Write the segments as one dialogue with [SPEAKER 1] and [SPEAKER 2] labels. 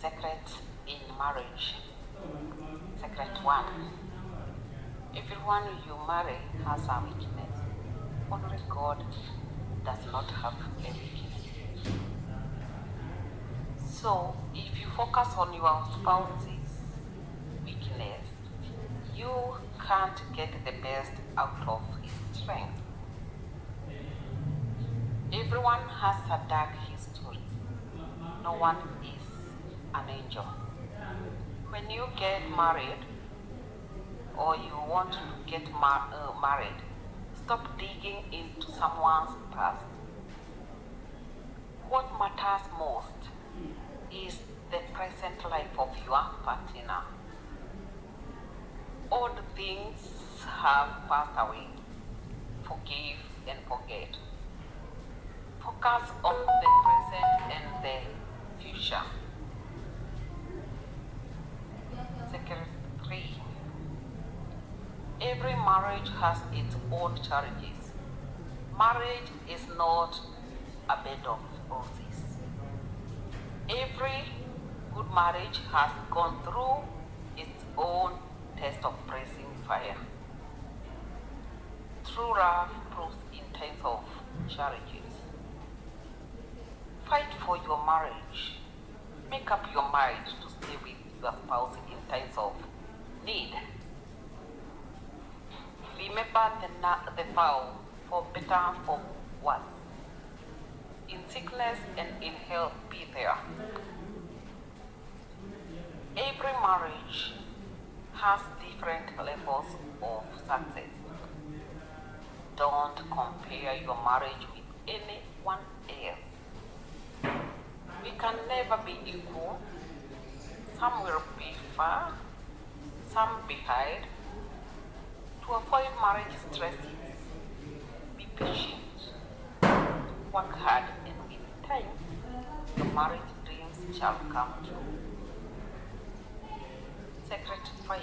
[SPEAKER 1] Secret in marriage. Secret one. Everyone you marry has a weakness. Only God does not have a weakness. So if you focus on your spouse's weakness, you can't get the best out of his strength. Everyone has a dark history. No one is an angel. When you get married or you want to get mar- uh, married, stop digging into someone's past. What matters most is the present life of your partner. Old things have passed away. Forgive and forget. Focus on the present and the future. Marriage has its own challenges. Marriage is not a bed of roses. Every good marriage has gone through its own test of pressing fire. True love proves in times of challenges. Fight for your marriage. Make up your mind to stay with your spouse in times of need. Remember the, the vow for better, for worse. In sickness and in health, be there. Every marriage has different levels of success. Don't compare your marriage with anyone else. We can never be equal. Some will be far, some behind. To avoid marriage stresses, be patient, work hard, and in time, your marriage dreams shall come true. Secret 5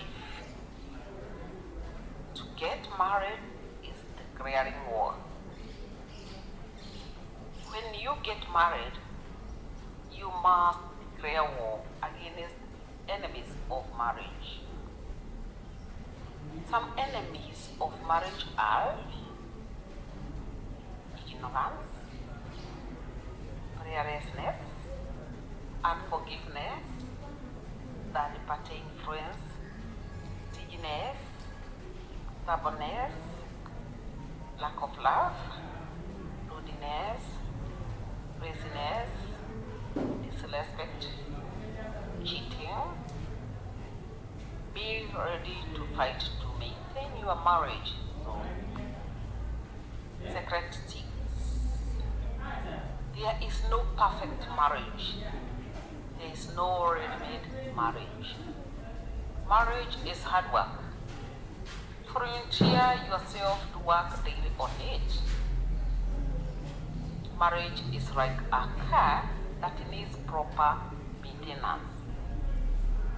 [SPEAKER 1] To get married is declaring war. When you get married, you must declare war against enemies of marriage. Some enemies of marriage are ignorance, prayerlessness, unforgiveness, third party influence, stinginess, stubbornness, lack of love, rudeness, laziness, disrespect, cheating. Ready to fight to maintain your marriage. So, secret six. There is no perfect marriage. There is no ready-made marriage. Marriage is hard work. Volunteer yourself to work daily on it. Marriage is like a car that needs proper maintenance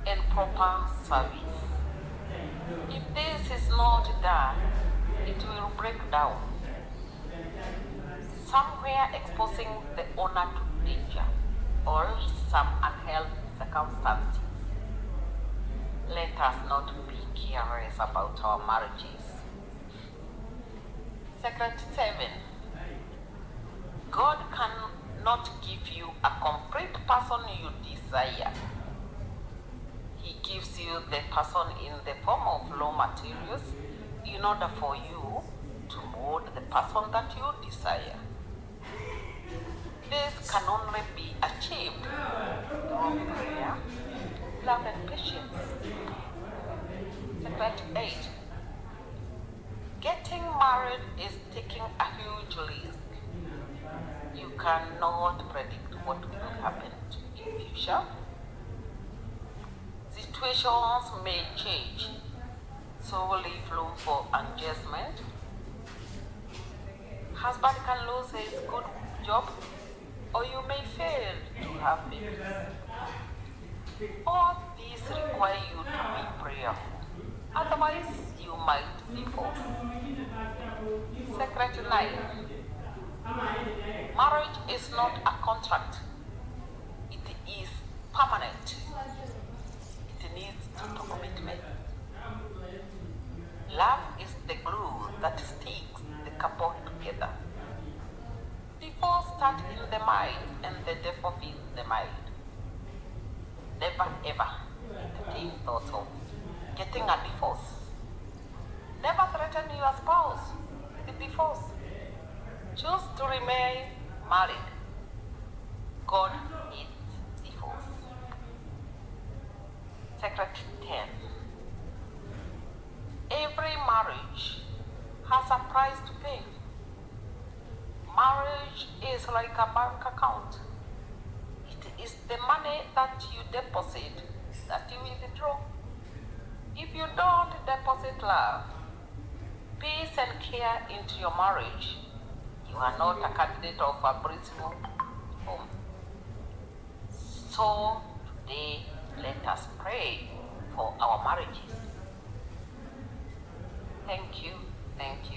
[SPEAKER 1] and proper service. If this is not done, it will break down, somewhere exposing the owner to danger or some unhealthy circumstances. Let us not be careless about our marriages. Secret 7 God cannot give you a complete person you desire. He gives you the person in the form of raw materials in order for you to mold the person that you desire. This can only be achieved through prayer, love, and patience. Secret 8 Getting married is taking a huge risk. You cannot predict what will happen in future. Situations may change, so leave room for adjustment. Husband can lose his good job, or you may fail to have babies. All these require you to be prayerful, otherwise you might be forced. Secret 9 Marriage is not a contract, it is permanent. Needs total commitment. Love is the glue that sticks the couple together. Divorce starts in the mind and the devil fills the mind. Never ever entertain thoughts of getting a divorce. Never threaten your spouse with divorce. Choose to remain married. God hates Secret 10. Every marriage has a price to pay. Marriage is like a bank account. It is the money that you deposit that you withdraw. If you don't deposit love, peace and care into your marriage, you are not a candidate of a blissful home. So today, let us pray for our marriages. Thank you, thank you.